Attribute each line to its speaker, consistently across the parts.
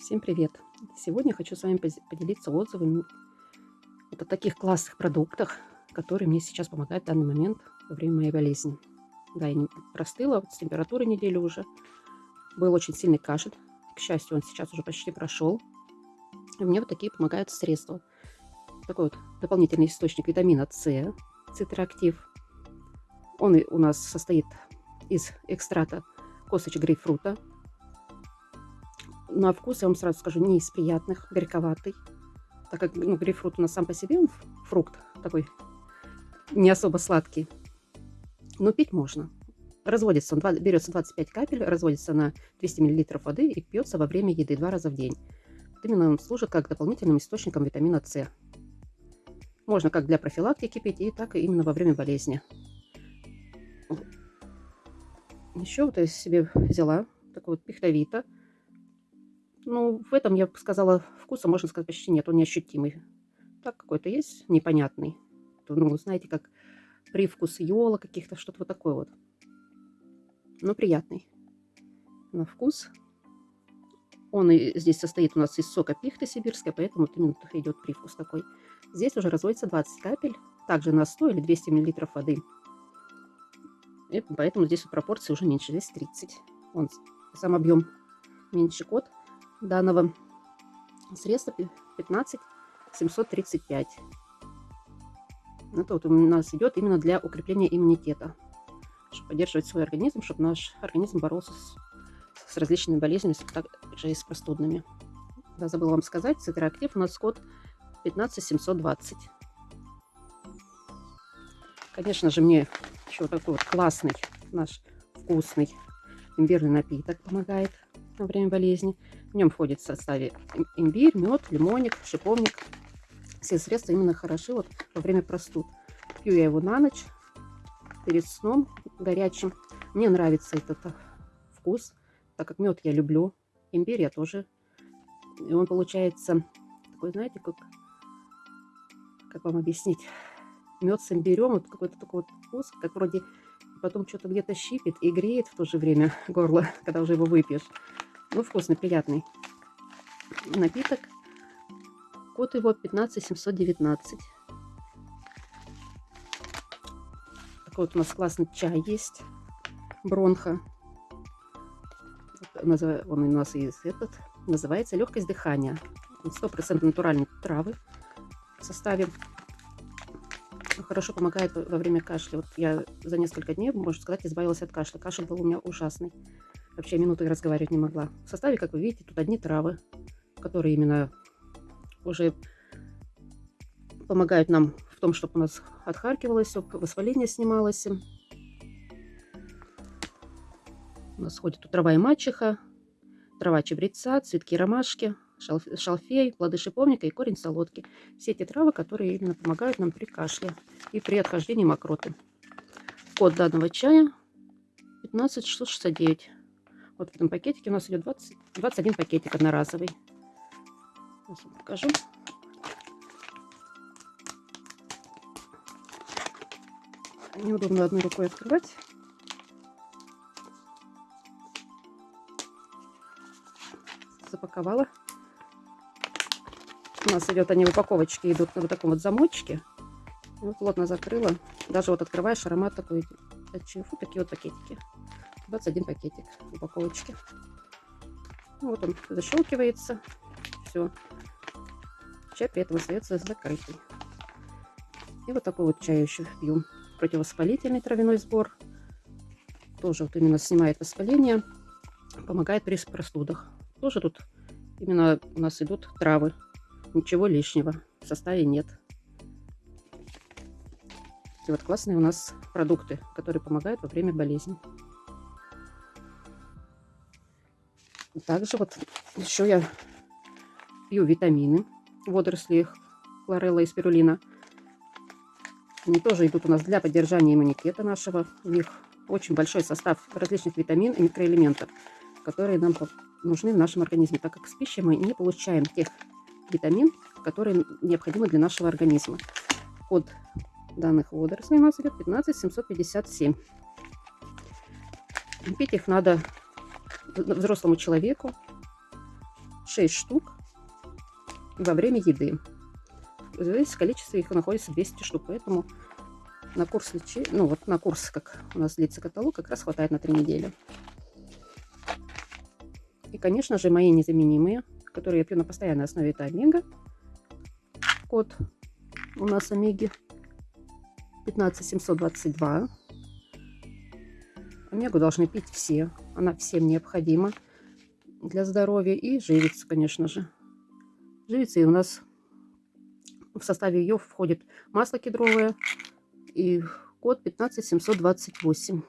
Speaker 1: Всем привет! Сегодня хочу с вами поделиться отзывами вот о таких классных продуктах, которые мне сейчас помогают в данный момент во время моей болезни. Да, я простыла, вот с температурой неделю уже. Был очень сильный кашель. К счастью, он сейчас уже почти прошел. И мне вот такие помогают средства. Такой вот дополнительный источник витамина С, цитроактив. Он у нас состоит из экстрата косточек грейпфрута, на вкус, я вам сразу скажу, не из приятных, горьковатый. Так как ну, грейпфрут у нас сам по себе он фрукт такой не особо сладкий. Но пить можно. Разводится он, берется 25 капель, разводится на 200 мл воды и пьется во время еды два раза в день. Вот именно он служит как дополнительным источником витамина С. Можно как для профилактики пить, и так и именно во время болезни. Еще вот я себе взяла такой вот пихтовита. Ну, в этом, я бы сказала, вкуса, можно сказать, почти нет. Он неощутимый. Так какой-то есть непонятный. Ну, знаете, как привкус йола каких-то, что-то вот такое вот. Но приятный на вкус. Он и здесь состоит у нас из сока пихты сибирской, поэтому вот именно идет привкус такой. Здесь уже разводится 20 капель, также на 100 или 200 мл воды. И поэтому здесь пропорции уже меньше, здесь 30. Он сам объем меньше код данного средства 15 735. Это вот у нас идет именно для укрепления иммунитета, чтобы поддерживать свой организм, чтобы наш организм боролся с, с различными болезнями, также и с простудными. Да, забыла вам сказать, цитроактив у нас код 15720. Конечно же, мне еще такой вот классный наш вкусный имбирный напиток помогает во время болезни. В нем входит в составе имбирь, мед, лимонник, шиповник. Все средства именно хороши вот во время простуд. Пью я его на ночь, перед сном горячим. Мне нравится этот вкус, так как мед я люблю. Имбирь я тоже. И он получается такой, знаете, как, как вам объяснить? Мед с имбирем, вот какой-то такой вот вкус, как вроде потом что-то где-то щипит и греет в то же время горло, когда уже его выпьешь. Ну, вкусный, приятный напиток. Код его 15719. Такой вот у нас классный чай есть. Бронха. Он у нас есть этот. Называется легкость дыхания. 100% натуральные травы в составе. Хорошо помогает во время кашля. Вот я за несколько дней, можно сказать, избавилась от кашля. Кашель был у меня ужасный. Вообще минуты разговаривать не могла. В составе, как вы видите, тут одни травы, которые именно уже помогают нам в том, чтобы у нас отхаркивалось, воспаление снималось. У нас ходит тут трава и мачеха, трава чебреца, цветки ромашки, шалфей, плоды шиповника и корень солодки. Все эти травы, которые именно помогают нам при кашле и при отхождении мокроты. Код данного чая 15669. Вот в этом пакетике у нас идет 20, 21 пакетик одноразовый. Сейчас покажу. Неудобно одной рукой открывать. Запаковала. У нас идет, они в упаковочке идут на вот таком вот замочке. Вот плотно закрыла. Даже вот открываешь, аромат такой. Фу, такие вот пакетики. 21 пакетик упаковочки. Вот он защелкивается. Все. Чай при этом остается закрытый. И вот такой вот чай еще пью. Противовоспалительный травяной сбор. Тоже вот именно снимает воспаление. Помогает при простудах. Тоже тут именно у нас идут травы. Ничего лишнего в составе нет. Такие вот классные у нас продукты, которые помогают во время болезни. Также вот еще я пью витамины, водоросли, хлорелла и спирулина. Они тоже идут у нас для поддержания иммунитета нашего. У них очень большой состав различных витамин и микроэлементов, которые нам нужны в нашем организме, так как с пищей мы не получаем тех витамин, которые необходимы для нашего организма. Код данных водорослей у нас идет 15757. Пить их надо взрослому человеку, 6 штук во время еды. Здесь количество их находится 200 штук, поэтому на курс лечи, ну вот на курс, как у нас длится каталог, как раз хватает на 3 недели. И, конечно же, мои незаменимые, которые я пью на постоянной основе, это омега. Код у нас омеги 15722. Омегу должны пить все. Она всем необходима для здоровья. И живица, конечно же. Живица и у нас в составе ее входит масло кедровое и код 15728.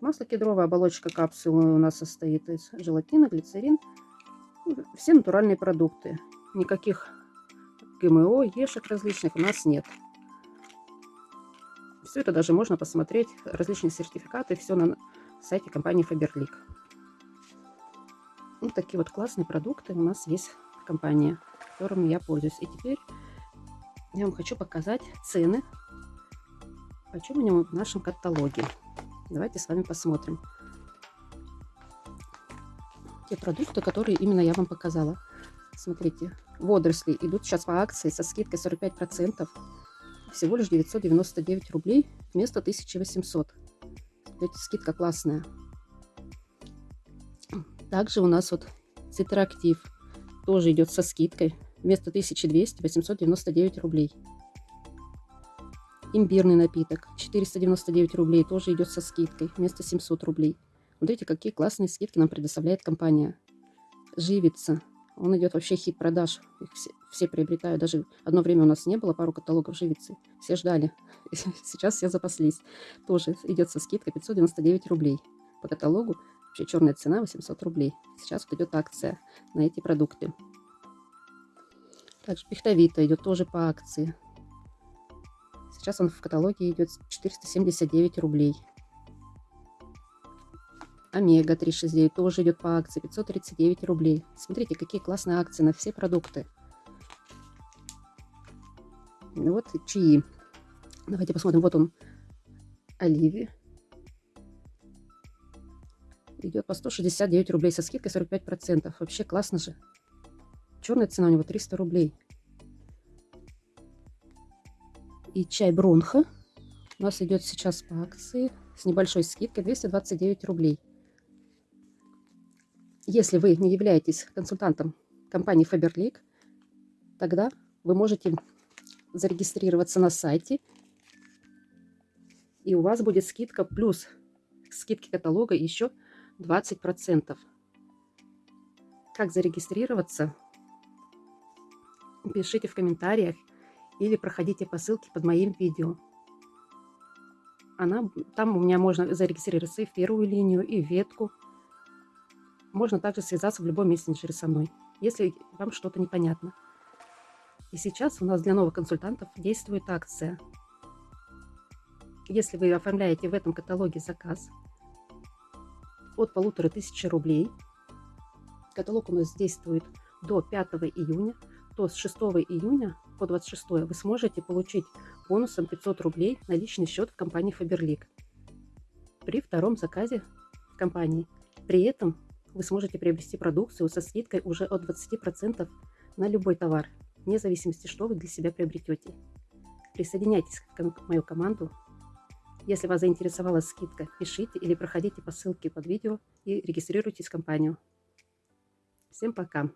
Speaker 1: Масло кедровое, оболочка капсулы у нас состоит из желатина, глицерин. Все натуральные продукты. Никаких ГМО, ешек различных у нас нет. Все это даже можно посмотреть, различные сертификаты, все на сайте компании Faberlic. Вот такие вот классные продукты у нас есть в компании, которыми я пользуюсь. И теперь я вам хочу показать цены, почем они в нашем каталоге. Давайте с вами посмотрим. Те продукты, которые именно я вам показала. Смотрите, водоросли идут сейчас по акции со скидкой 45%. Всего лишь 999 рублей вместо 1800. Видите, скидка классная. Также у нас вот цитрактив тоже идет со скидкой. Вместо 1200 899 рублей. Имбирный напиток 499 рублей тоже идет со скидкой вместо 700 рублей. Смотрите, какие классные скидки нам предоставляет компания. Живица он идет вообще хит продаж. Их все, все приобретают. Даже одно время у нас не было пару каталогов живицы. Все ждали. Сейчас все запаслись. Тоже идет со скидкой 599 рублей. По каталогу вообще черная цена 800 рублей. Сейчас вот идет акция на эти продукты. Также пихтовита идет тоже по акции. Сейчас он в каталоге идет 479 рублей. Омега 369 тоже идет по акции 539 рублей. Смотрите, какие классные акции на все продукты. Вот чаи. Давайте посмотрим. Вот он, оливи. Идет по 169 рублей со скидкой 45%. Вообще классно же. Черная цена у него 300 рублей. И чай Бронха у нас идет сейчас по акции с небольшой скидкой 229 рублей. Если вы не являетесь консультантом компании Faberlic, тогда вы можете зарегистрироваться на сайте, и у вас будет скидка плюс скидки каталога еще 20%. Как зарегистрироваться? Пишите в комментариях или проходите по ссылке под моим видео. Она, там у меня можно зарегистрироваться и в первую линию, и в ветку. Можно также связаться в любом мессенджере со мной, если вам что-то непонятно. И сейчас у нас для новых консультантов действует акция. Если вы оформляете в этом каталоге заказ от полутора тысячи рублей, каталог у нас действует до 5 июня, то с 6 июня по 26 вы сможете получить бонусом 500 рублей на личный счет в компании Faberlic при втором заказе в компании. При этом вы сможете приобрести продукцию со скидкой уже от 20% на любой товар, вне зависимости, что вы для себя приобретете. Присоединяйтесь к мою команду. Если вас заинтересовала скидка, пишите или проходите по ссылке под видео и регистрируйтесь в компанию. Всем пока!